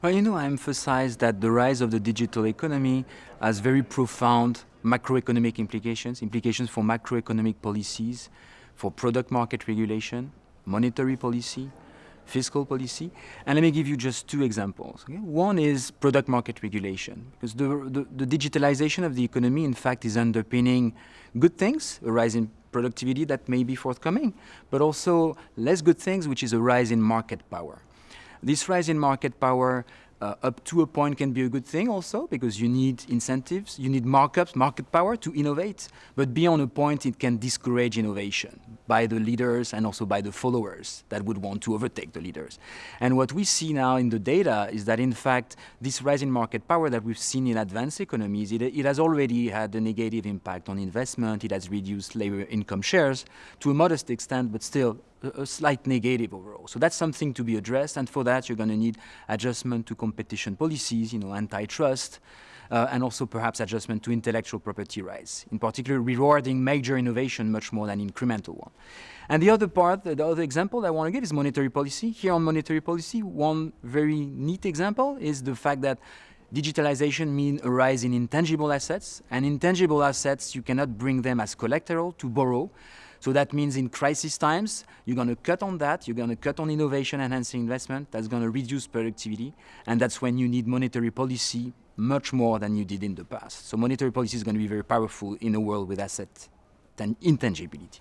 Well, you know, I emphasize that the rise of the digital economy has very profound macroeconomic implications, implications for macroeconomic policies, for product market regulation, monetary policy, fiscal policy. And let me give you just two examples. Okay? One is product market regulation, because the, the, the, digitalization of the economy, in fact, is underpinning good things, a rise in productivity that may be forthcoming, but also less good things, which is a rise in market power. This rise in market power uh, up to a point can be a good thing also because you need incentives, you need markups, market power to innovate, but beyond a point it can discourage innovation by the leaders and also by the followers that would want to overtake the leaders. And what we see now in the data is that in fact this rise in market power that we've seen in advanced economies, it, it has already had a negative impact on investment, it has reduced labor income shares to a modest extent, but still a, slight negative overall. So that's something to be addressed, and for that you're going to need adjustment to competition policies, you know, antitrust, uh, and also perhaps adjustment to intellectual property rights, in particular rewarding major innovation much more than incremental one. And the other part, the other example I want to give is monetary policy. Here on monetary policy, one very neat example is the fact that digitalization means a rise in intangible assets, and intangible assets, you cannot bring them as collateral to borrow. So that means in crisis times, you're going to cut on that, you're going to cut on innovation enhancing investment, that's going to reduce productivity, and that's when you need monetary policy much more than you did in the past. So monetary policy is going to be very powerful in a world with asset intangibility.